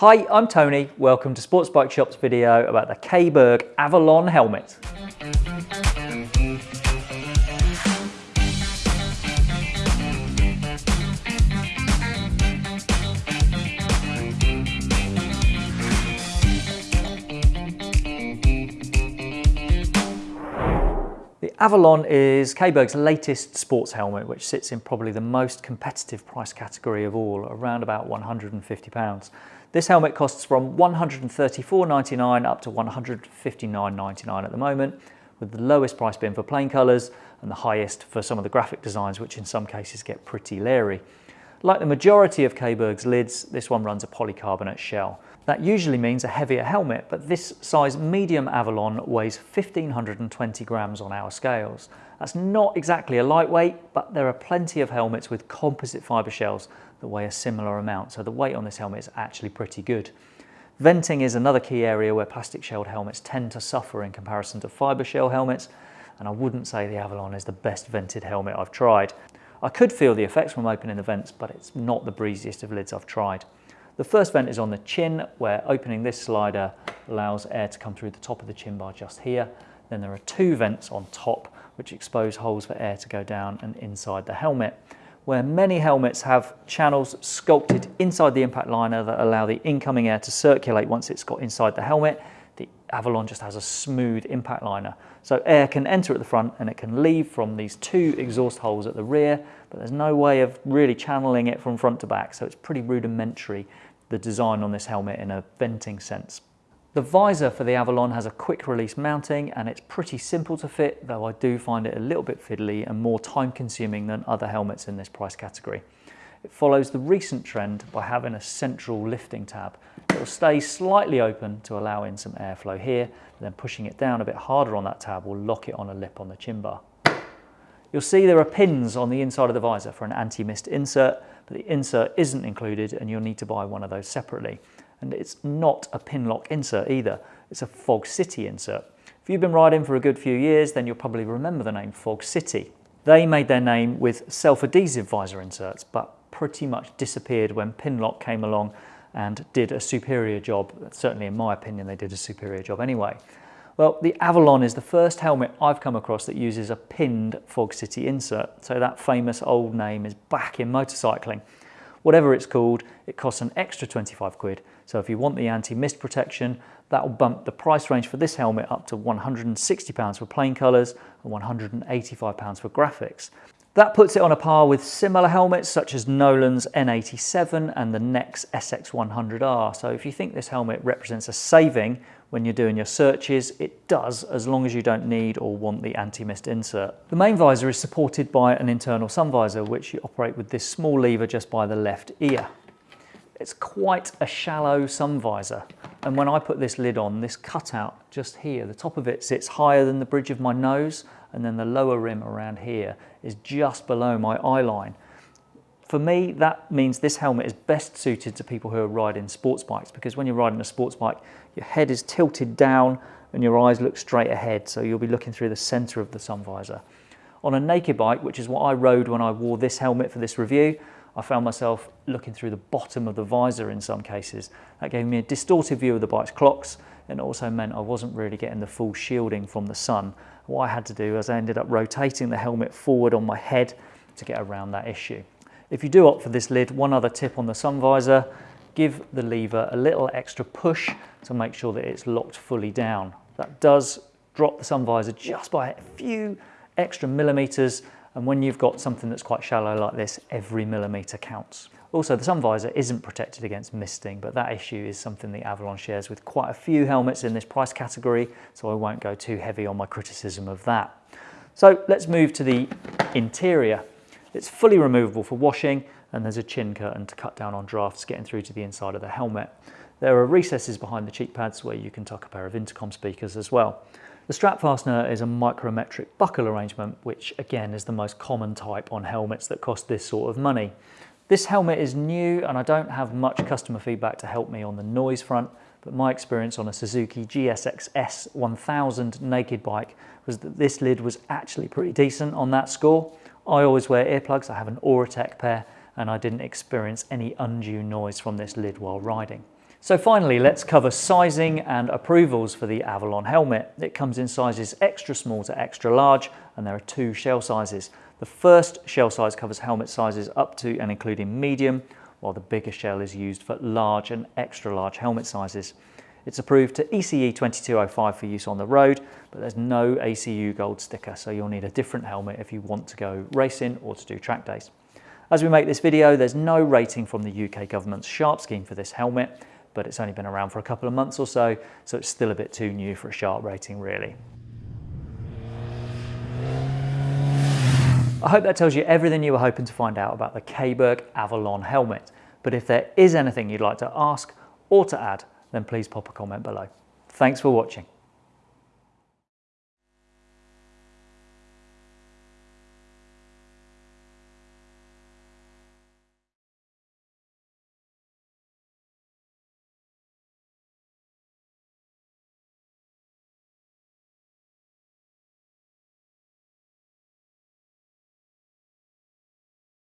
Hi, I'm Tony. Welcome to Sports Bike Shop's video about the Caberg Avalon helmet. The Avalon is Caberg's latest sports helmet, which sits in probably the most competitive price category of all, around about £150. This helmet costs from $134.99 up to $159.99 at the moment, with the lowest price being for plain colours and the highest for some of the graphic designs, which in some cases get pretty leery. Like the majority of Caberg's lids, this one runs a polycarbonate shell. That usually means a heavier helmet, but this size medium Avalon weighs 1520 grams on our scales. That's not exactly a lightweight, but there are plenty of helmets with composite fibre shells that weigh a similar amount, so the weight on this helmet is actually pretty good. Venting is another key area where plastic shelled helmets tend to suffer in comparison to fibre shell helmets, and I wouldn't say the Avalon is the best vented helmet I've tried. I could feel the effects from opening the vents, but it's not the breeziest of lids I've tried. The first vent is on the chin, where opening this slider allows air to come through the top of the chin bar just here. Then there are two vents on top, which expose holes for air to go down and inside the helmet where many helmets have channels sculpted inside the impact liner that allow the incoming air to circulate once it's got inside the helmet. The Avalon just has a smooth impact liner. So air can enter at the front and it can leave from these two exhaust holes at the rear, but there's no way of really channeling it from front to back. So it's pretty rudimentary, the design on this helmet in a venting sense. The visor for the Avalon has a quick release mounting and it's pretty simple to fit, though I do find it a little bit fiddly and more time consuming than other helmets in this price category. It follows the recent trend by having a central lifting tab. It will stay slightly open to allow in some airflow here, then pushing it down a bit harder on that tab will lock it on a lip on the chin bar. You'll see there are pins on the inside of the visor for an anti-mist insert, but the insert isn't included and you'll need to buy one of those separately. And it's not a Pinlock insert either. It's a Fog City insert. If you've been riding for a good few years, then you'll probably remember the name Fog City. They made their name with self-adhesive visor inserts, but pretty much disappeared when Pinlock came along and did a superior job. Certainly in my opinion, they did a superior job anyway. Well, the Avalon is the first helmet I've come across that uses a pinned Fog City insert. So that famous old name is back in motorcycling. Whatever it's called, it costs an extra 25 quid. So if you want the anti-mist protection, that will bump the price range for this helmet up to £160 for plain colours and £185 for graphics. That puts it on a par with similar helmets such as Nolan's N87 and the Nexx SX100R. So if you think this helmet represents a saving when you're doing your searches, it does as long as you don't need or want the anti-mist insert. The main visor is supported by an internal sun visor which you operate with this small lever just by the left ear. It's quite a shallow sun visor and when I put this lid on, this cutout just here, the top of it sits higher than the bridge of my nose and then the lower rim around here is just below my eye line. For me, that means this helmet is best suited to people who are riding sports bikes because when you're riding a sports bike, your head is tilted down and your eyes look straight ahead, so you'll be looking through the center of the sun visor. On a naked bike, which is what I rode when I wore this helmet for this review, I found myself looking through the bottom of the visor in some cases. That gave me a distorted view of the bike's clocks and also meant I wasn't really getting the full shielding from the sun what I had to do was I ended up rotating the helmet forward on my head to get around that issue. If you do opt for this lid, one other tip on the sun visor, give the lever a little extra push to make sure that it's locked fully down. That does drop the sun visor just by a few extra millimeters and when you've got something that's quite shallow like this, every millimeter counts. Also, the sun visor isn't protected against misting, but that issue is something the Avalon shares with quite a few helmets in this price category, so I won't go too heavy on my criticism of that. So let's move to the interior. It's fully removable for washing, and there's a chin curtain to cut down on drafts getting through to the inside of the helmet. There are recesses behind the cheek pads where you can tuck a pair of intercom speakers as well. The strap fastener is a micrometric buckle arrangement, which again is the most common type on helmets that cost this sort of money. This helmet is new and I don't have much customer feedback to help me on the noise front, but my experience on a Suzuki GSX S 1000 naked bike was that this lid was actually pretty decent on that score. I always wear earplugs, I have an Auritech pair, and I didn't experience any undue noise from this lid while riding. So finally, let's cover sizing and approvals for the Avalon helmet. It comes in sizes extra small to extra large, and there are two shell sizes. The first shell size covers helmet sizes up to and including medium, while the bigger shell is used for large and extra large helmet sizes. It's approved to ECE 2205 for use on the road, but there's no ACU gold sticker, so you'll need a different helmet if you want to go racing or to do track days. As we make this video, there's no rating from the UK government's SHARP scheme for this helmet, but it's only been around for a couple of months or so, so it's still a bit too new for a SHARP rating really. I hope that tells you everything you were hoping to find out about the Caberg Avalon helmet. But if there is anything you'd like to ask or to add, then please pop a comment below. Thanks for watching.